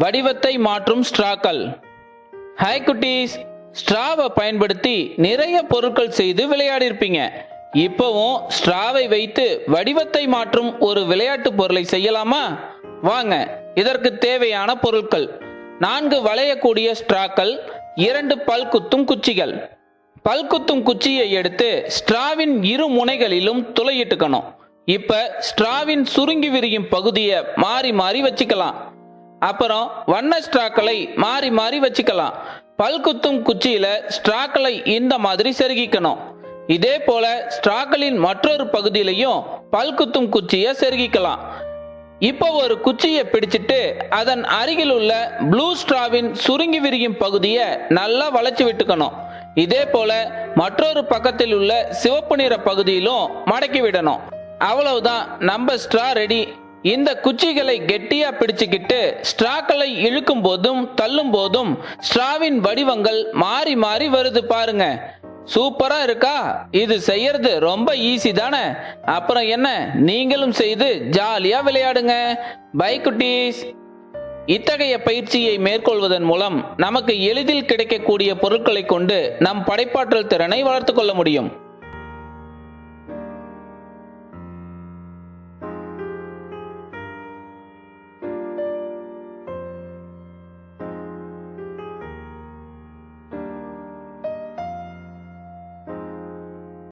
வடிவத்தை மாற்றும் ஸ்ட்ராக்கள். ஹாய் குட்டீஸ். ஸ்ட்ராவை பயன்படுத்தி நிறைய பொருட்கள் செய்து விளையாடிருப்பீங்க. இப்போவும் ஸ்ட்ராவை வைத்து வடிவத்தை மாற்றும் ஒரு விளையாட்டு பொருளை செய்யலாமா? வாங்க இதற்கு தேவையான பொருட்கள். நான்கு வளையக்கூடிய ஸ்ட்ராக்கள் இரண்டு பல்குத்தும் குச்சிகள். பல்குத்தும் குச்சியை எடுத்து ஸ்ட்ராவின் இரு முனைகளிலும் துளையிட்டுக்கணும். இப்ப ஸ்ட்ராவின் சுருங்கி விரியும் பகுதியை மாறி மாறி வச்சுக்கலாம். அப்புறம் வண்ண ஸ்ட்ராக்களை மாறி மாறி வச்சுக்கலாம். பல்குத்தும் குச்சியில ஸ்ட்ராக்களை இந்த மாதிரி செருகிக்கணும். இதே போல ஸ்ட்ராக்களின் மற்றொரு பகுதியிலையும் பல்குத்தும் குச்சியை செருகிக்கலாம். இப்போ ஒரு குச்சியை பிடிச்சிட்டு அதன் அருகில் உள்ள ப்ளூ ஸ்ட்ராவின் சுருங்கி விரியும் பகுதியை நல்லா வளைச்சு விட்டுக்கணும். இதே போல மற்றொரு பக்கத்தில் உள்ள சிவப்பு நிற பகுதியிலும் மடக்கி விடணும். அவ்வளவுதான். நம்ம ஸ்ட்ரா ரெடி. இந்த குச்சிகளை கெட்டியா பிடிச்சுக்கிட்டு ஸ்ட்ராக்களை இழுக்கும் போதும் தள்ளும் போதும் ஸ்ட்ராவின் வடிவங்கள் மாறி மாறி வருது பாருங்க. சூப்பரா இருக்கா? இது செய்யறது ரொம்ப ஈஸி தானே? அப்புறம் என்ன? நீங்களும் செய்து ஜாலியா விளையாடுங்க. பை குட்டீஸ். இத்தகைய பயிற்சியை மேற்கொள்வதன் மூலம் நமக்கு எளிதில் கிடைக்கக்கூடிய பொருட்களை கொண்டு நம் படைப்பாற்றல் திறனை வளர்த்துக்கொள்ள முடியும்.